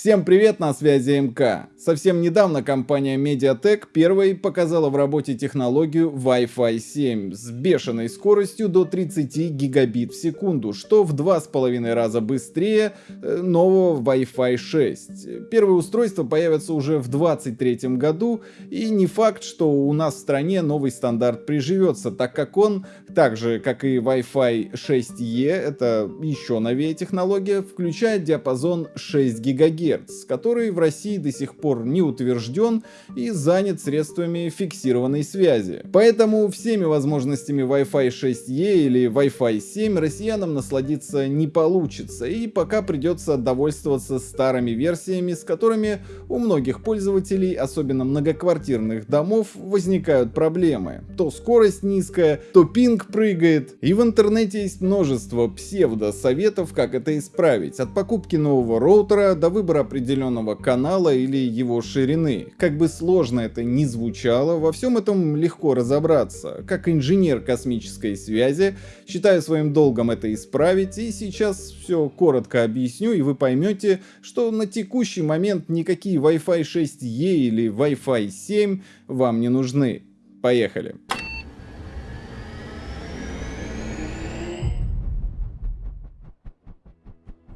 Всем привет, на связи МК. Совсем недавно компания Mediatek первой показала в работе технологию Wi-Fi 7 с бешеной скоростью до 30 гигабит в секунду, что в два с половиной раза быстрее э, нового Wi-Fi 6. Первые устройства появятся уже в 2023 году, и не факт, что у нас в стране новый стандарт приживется, так как он, так же как и Wi-Fi 6E, это еще новее технология, включает диапазон 6 гигагерц ГГц, который в России до сих пор не утвержден и занят средствами фиксированной связи. Поэтому всеми возможностями Wi-Fi 6E или Wi-Fi 7 россиянам насладиться не получится, и пока придется довольствоваться старыми версиями, с которыми у многих пользователей, особенно многоквартирных домов, возникают проблемы. То скорость низкая, то пинг прыгает, и в интернете есть множество псевдо-советов, как это исправить. От покупки нового роутера до выбора определенного канала или его ширины. Как бы сложно это ни звучало, во всем этом легко разобраться. Как инженер космической связи, считаю своим долгом это исправить, и сейчас все коротко объясню, и вы поймете, что на текущий момент никакие Wi-Fi 6E или Wi-Fi 7 вам не нужны. Поехали!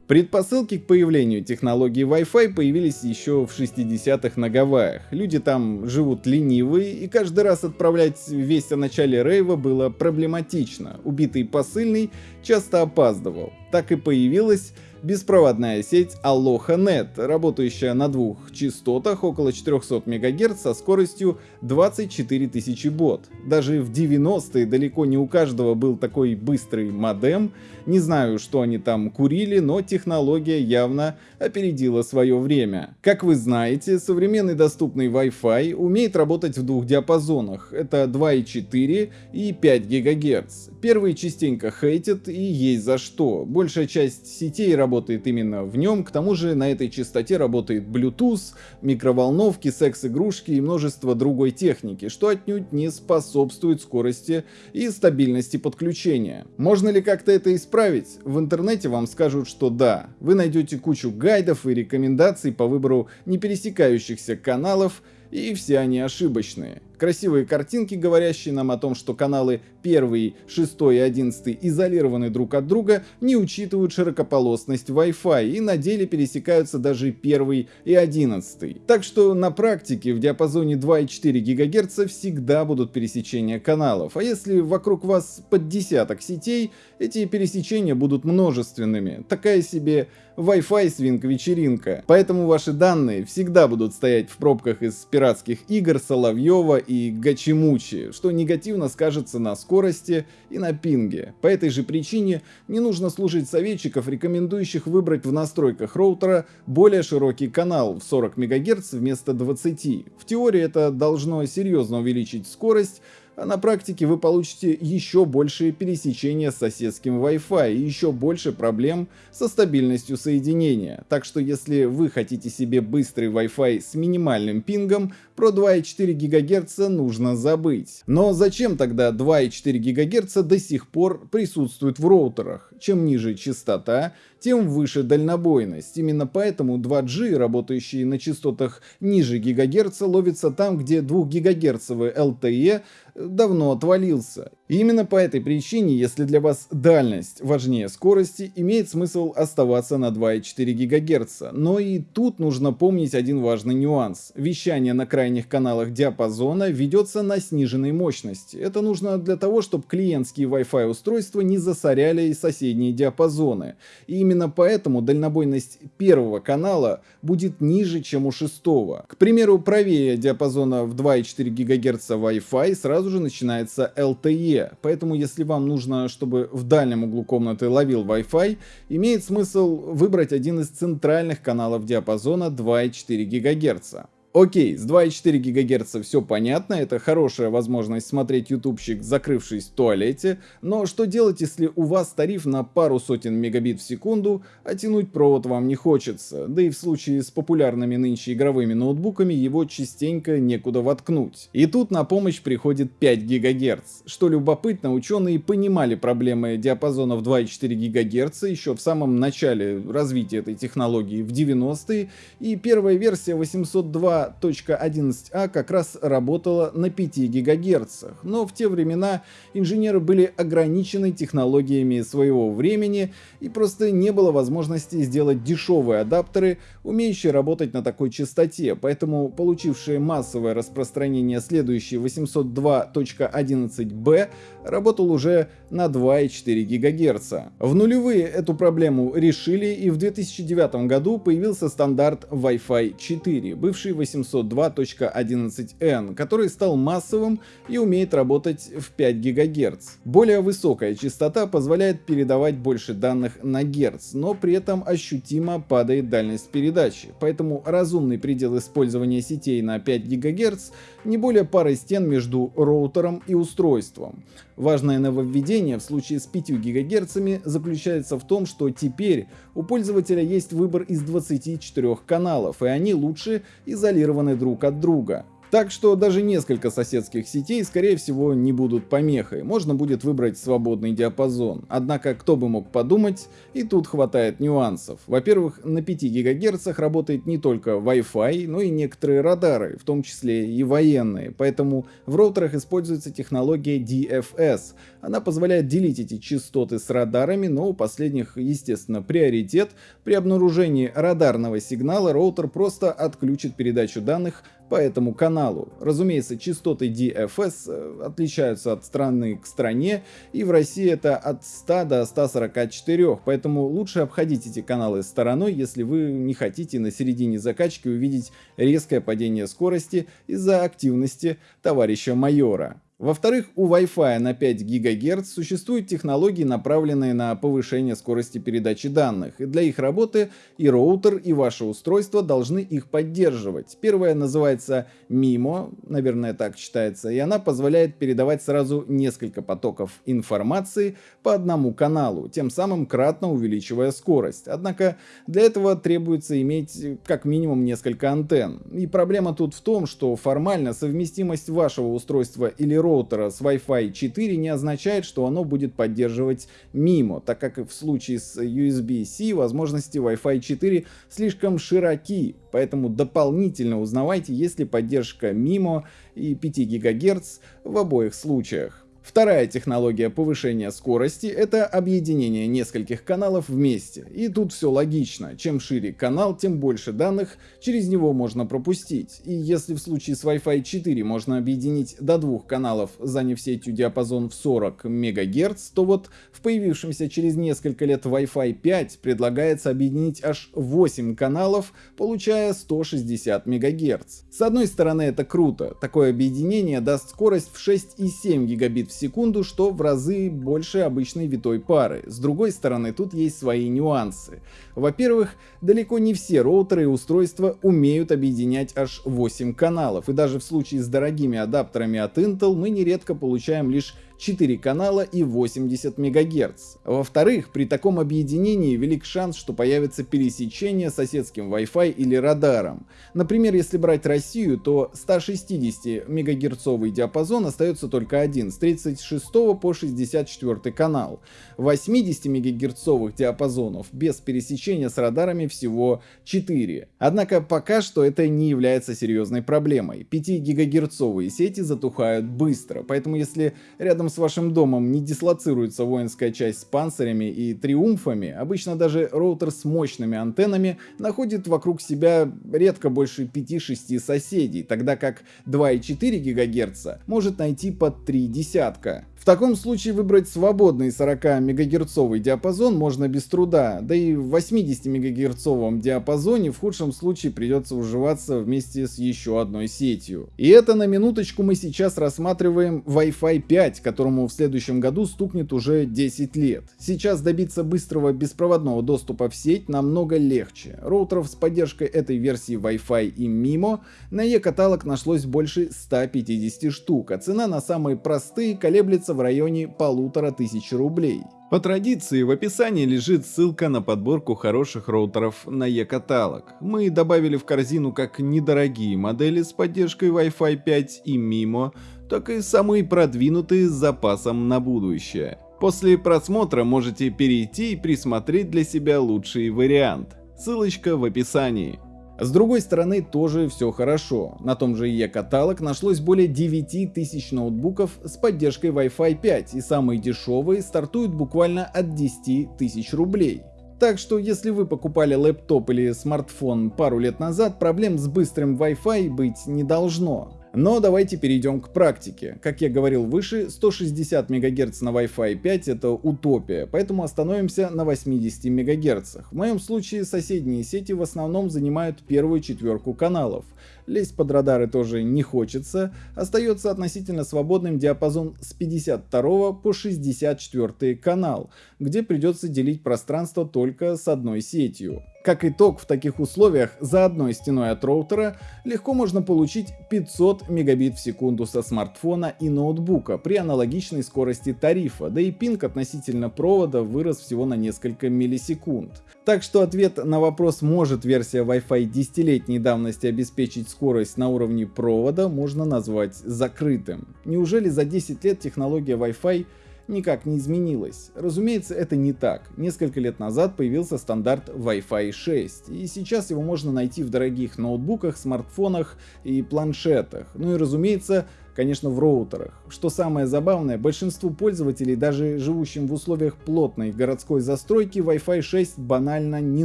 Предпосылки к появлению технологии Wi-Fi появились еще в 60-х на Гавайях. Люди там живут ленивые, и каждый раз отправлять весть о начале рейва было проблематично. Убитый посыльный часто опаздывал. Так и появилась беспроводная сеть Aloha.net, работающая на двух частотах около 400 МГц со скоростью 24 тысячи бот. Даже в 90-е далеко не у каждого был такой быстрый модем. Не знаю, что они там курили, но технология явно опередила свое время. Как вы знаете, современный доступный Wi-Fi умеет работать в двух диапазонах. Это 2,4 и 5 ГГц. Первые частенько хейтят и есть за что. Большая часть сетей работает работает именно в нем. К тому же на этой частоте работает Bluetooth, микроволновки, секс-игрушки и множество другой техники, что отнюдь не способствует скорости и стабильности подключения. Можно ли как-то это исправить? В интернете вам скажут, что да. Вы найдете кучу гайдов и рекомендаций по выбору не пересекающихся каналов, и все они ошибочные. Красивые картинки, говорящие нам о том, что каналы 1, 6 и 11 изолированы друг от друга, не учитывают широкополосность Wi-Fi и на деле пересекаются даже 1 и 11. Так что на практике в диапазоне 2,4 ГГц всегда будут пересечения каналов, а если вокруг вас под десяток сетей, эти пересечения будут множественными. Такая себе Wi-Fi свинг вечеринка. Поэтому ваши данные всегда будут стоять в пробках из пиратских игр Соловьева и Гачимучи, что негативно скажется на скорости и на пинге. По этой же причине не нужно служить советчиков, рекомендующих выбрать в настройках роутера более широкий канал в 40 МГц вместо 20. В теории это должно серьезно увеличить скорость, а на практике вы получите еще большие пересечения с соседским Wi-Fi и еще больше проблем со стабильностью соединения. Так что если вы хотите себе быстрый Wi-Fi с минимальным пингом, про 2,4 ГГц нужно забыть. Но зачем тогда 2,4 ГГц до сих пор присутствует в роутерах? Чем ниже частота, тем выше дальнобойность. Именно поэтому 2G, работающий на частотах ниже ГГц, ловится там, где 2 ГГц LTE давно отвалился. И именно по этой причине, если для вас дальность важнее скорости, имеет смысл оставаться на 2,4 ГГц. Но и тут нужно помнить один важный нюанс. Вещание на крайних каналах диапазона ведется на сниженной мощности. Это нужно для того, чтобы клиентские Wi-Fi устройства не засоряли соседние диапазоны. И именно поэтому дальнобойность первого канала будет ниже, чем у шестого. К примеру, правее диапазона в 2,4 ГГц Wi-Fi сразу же начинается LTE, поэтому если вам нужно, чтобы в дальнем углу комнаты ловил Wi-Fi, имеет смысл выбрать один из центральных каналов диапазона 2,4 ГГц. Окей, с 2,4 ГГц все понятно, это хорошая возможность смотреть ютубчик, закрывшись в туалете, но что делать, если у вас тариф на пару сотен мегабит в секунду, а тянуть провод вам не хочется, да и в случае с популярными нынче игровыми ноутбуками его частенько некуда воткнуть. И тут на помощь приходит 5 ГГц. Что любопытно, ученые понимали проблемы диапазонов 2,4 ГГц еще в самом начале развития этой технологии в 90-е, и первая версия 802 2.11а как раз работала на 5 ГГц, но в те времена инженеры были ограничены технологиями своего времени и просто не было возможности сделать дешевые адаптеры, умеющие работать на такой частоте, поэтому получившие массовое распространение следующий 802.11b работал уже на 2,4 ГГц. В нулевые эту проблему решили и в 2009 году появился стандарт Wi-Fi 4, бывший 802.11n, который стал массовым и умеет работать в 5 ГГц. Более высокая частота позволяет передавать больше данных на Гц, но при этом ощутимо падает дальность передачи, поэтому разумный предел использования сетей на 5 ГГц не более пары стен между роутером и устройством. Важное нововведение в случае с 5 ГГц заключается в том, что теперь у пользователя есть выбор из 24 каналов, и они лучше изолированы друг от друга. Так что даже несколько соседских сетей скорее всего не будут помехой, можно будет выбрать свободный диапазон. Однако кто бы мог подумать, и тут хватает нюансов. Во-первых, на 5 ГГц работает не только Wi-Fi, но и некоторые радары, в том числе и военные, поэтому в роутерах используется технология DFS. Она позволяет делить эти частоты с радарами, но у последних, естественно, приоритет. При обнаружении радарного сигнала роутер просто отключит передачу данных по этому каналу. Разумеется, частоты DFS э, отличаются от страны к стране, и в России это от 100 до 144, поэтому лучше обходить эти каналы стороной, если вы не хотите на середине закачки увидеть резкое падение скорости из-за активности товарища майора. Во-вторых, у Wi-Fi на 5 ГГц существуют технологии, направленные на повышение скорости передачи данных, и для их работы и роутер, и ваше устройство должны их поддерживать. Первая называется MIMO, наверное так читается, и она позволяет передавать сразу несколько потоков информации по одному каналу, тем самым кратно увеличивая скорость. Однако для этого требуется иметь как минимум несколько антенн. И проблема тут в том, что формально совместимость вашего устройства или роутера роутера с Wi-Fi 4 не означает, что оно будет поддерживать MIMO, так как в случае с USB-C возможности Wi-Fi 4 слишком широки, поэтому дополнительно узнавайте, есть ли поддержка MIMO и 5 ГГц в обоих случаях. Вторая технология повышения скорости — это объединение нескольких каналов вместе. И тут все логично. Чем шире канал, тем больше данных через него можно пропустить. И если в случае с Wi-Fi 4 можно объединить до двух каналов, заняв сетью диапазон в 40 МГц, то вот в появившемся через несколько лет Wi-Fi 5 предлагается объединить аж 8 каналов, получая 160 МГц. С одной стороны это круто, такое объединение даст скорость в 6,7 гигабит секунду, что в разы больше обычной витой пары. С другой стороны, тут есть свои нюансы. Во-первых, далеко не все роутеры и устройства умеют объединять аж 8 каналов, и даже в случае с дорогими адаптерами от Intel мы нередко получаем лишь 4 канала и 80 МГц. Во-вторых, при таком объединении велик шанс, что появится пересечение соседским Wi-Fi или радаром. Например, если брать Россию, то 160 МГц диапазон остается только один, с 36 по 64 канал. 80 МГц диапазонов без пересечения с радарами всего 4. Однако пока что это не является серьезной проблемой. 5 ГГц сети затухают быстро, поэтому если рядом с вашим домом не дислоцируется воинская часть с панцирями и триумфами, обычно даже роутер с мощными антеннами находит вокруг себя редко больше 5-6 соседей, тогда как 2,4 ГГц может найти под 3 десятка. В таком случае выбрать свободный 40 мегагерцовый диапазон можно без труда, да и в 80 мегагерцовом диапазоне в худшем случае придется уживаться вместе с еще одной сетью. И это на минуточку мы сейчас рассматриваем Wi-Fi 5, которому в следующем году стукнет уже 10 лет. Сейчас добиться быстрого беспроводного доступа в сеть намного легче. Роутеров с поддержкой этой версии Wi-Fi и MIMO на e-каталог нашлось больше 150 штук, а цена на самые простые колеблется в районе полутора тысяч рублей. По традиции в описании лежит ссылка на подборку хороших роутеров на e-каталог. Мы добавили в корзину как недорогие модели с поддержкой Wi-Fi 5 и MIMO, так и самые продвинутые с запасом на будущее. После просмотра можете перейти и присмотреть для себя лучший вариант. Ссылочка в описании. С другой стороны, тоже все хорошо. На том же e-каталог нашлось более 9 тысяч ноутбуков с поддержкой Wi-Fi 5, и самые дешевые стартуют буквально от 10 тысяч рублей. Так что если вы покупали лэптоп или смартфон пару лет назад, проблем с быстрым Wi-Fi быть не должно. Но давайте перейдем к практике. Как я говорил выше, 160 МГц на Wi-Fi 5 это утопия, поэтому остановимся на 80 МГц. В моем случае соседние сети в основном занимают первую четверку каналов. Лезть под радары тоже не хочется, остается относительно свободным диапазон с 52 по 64 канал, где придется делить пространство только с одной сетью. Как итог, в таких условиях за одной стеной от роутера легко можно получить 500 мегабит в секунду со смартфона и ноутбука при аналогичной скорости тарифа, да и пинг относительно провода вырос всего на несколько миллисекунд. Так что ответ на вопрос, может версия Wi-Fi десятилетней давности обеспечить скорость на уровне провода, можно назвать закрытым. Неужели за 10 лет технология Wi-Fi никак не изменилось. Разумеется, это не так. Несколько лет назад появился стандарт Wi-Fi 6, и сейчас его можно найти в дорогих ноутбуках, смартфонах и планшетах. Ну и разумеется, конечно в роутерах. Что самое забавное, большинству пользователей, даже живущим в условиях плотной городской застройки, Wi-Fi 6 банально не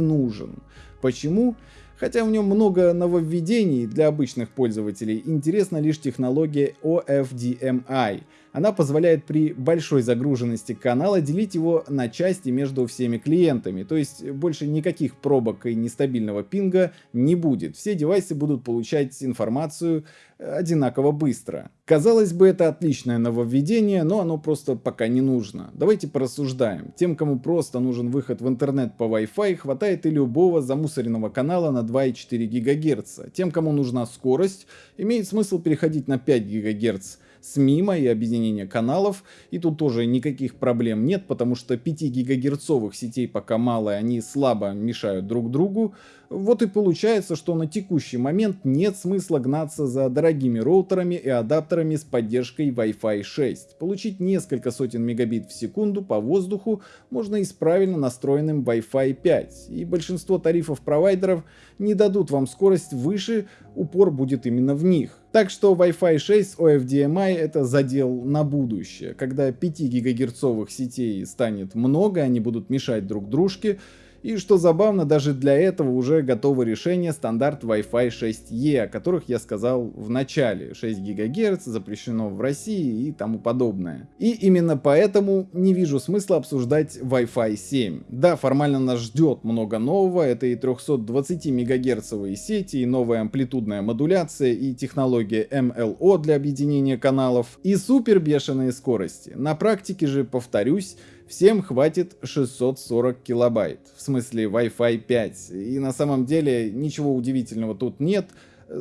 нужен. Почему? Хотя в нем много нововведений для обычных пользователей, интересна лишь технология OFDMI. Она позволяет при большой загруженности канала делить его на части между всеми клиентами, то есть больше никаких пробок и нестабильного пинга не будет. Все девайсы будут получать информацию одинаково быстро. Казалось бы, это отличное нововведение, но оно просто пока не нужно. Давайте порассуждаем. Тем, кому просто нужен выход в интернет по Wi-Fi, хватает и любого замусоренного канала на 2,4 ГГц. Тем, кому нужна скорость, имеет смысл переходить на 5 ГГц с мимо и объединение каналов. И тут тоже никаких проблем нет, потому что 5 гигагерцовых сетей пока мало, и они слабо мешают друг другу. Вот и получается, что на текущий момент нет смысла гнаться за дорогими роутерами и адаптерами с поддержкой Wi-Fi 6. Получить несколько сотен мегабит в секунду по воздуху можно и с правильно настроенным Wi-Fi 5. И большинство тарифов провайдеров не дадут вам скорость выше, упор будет именно в них. Так что Wi-Fi 6 OFDMI это задел на будущее. Когда 5 гигагерцовых сетей станет много, они будут мешать друг дружке, и что забавно, даже для этого уже готово решение стандарт Wi-Fi 6E, о которых я сказал в начале. 6 ГГц запрещено в России и тому подобное. И именно поэтому не вижу смысла обсуждать Wi-Fi 7. Да, формально нас ждет много нового, это и 320 мегагерцовые сети, и новая амплитудная модуляция, и технология MLO для объединения каналов, и супер бешеные скорости. На практике же, повторюсь, всем хватит 640 килобайт, в смысле Wi-Fi 5. И на самом деле ничего удивительного тут нет.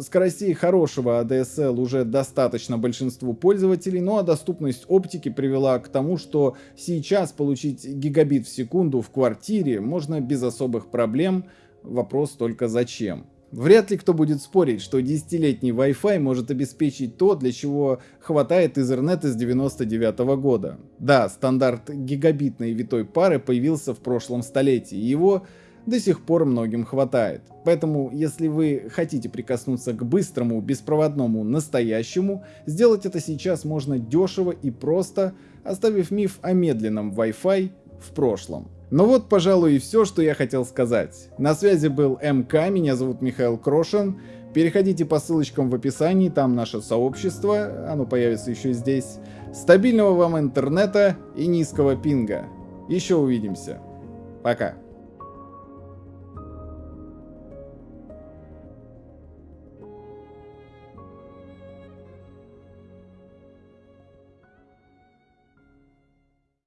Скоростей хорошего ADSL уже достаточно большинству пользователей, ну а доступность оптики привела к тому, что сейчас получить гигабит в секунду в квартире можно без особых проблем. Вопрос только зачем. Вряд ли кто будет спорить, что десятилетний Wi-Fi может обеспечить то, для чего хватает Ethernet из 99 -го года. Да, стандарт гигабитной витой пары появился в прошлом столетии, и его до сих пор многим хватает. Поэтому, если вы хотите прикоснуться к быстрому, беспроводному, настоящему, сделать это сейчас можно дешево и просто, оставив миф о медленном Wi-Fi в прошлом. Ну вот, пожалуй, и все, что я хотел сказать. На связи был МК, меня зовут Михаил Крошин. Переходите по ссылочкам в описании, там наше сообщество, оно появится еще здесь. Стабильного вам интернета и низкого пинга. Еще увидимся. Пока.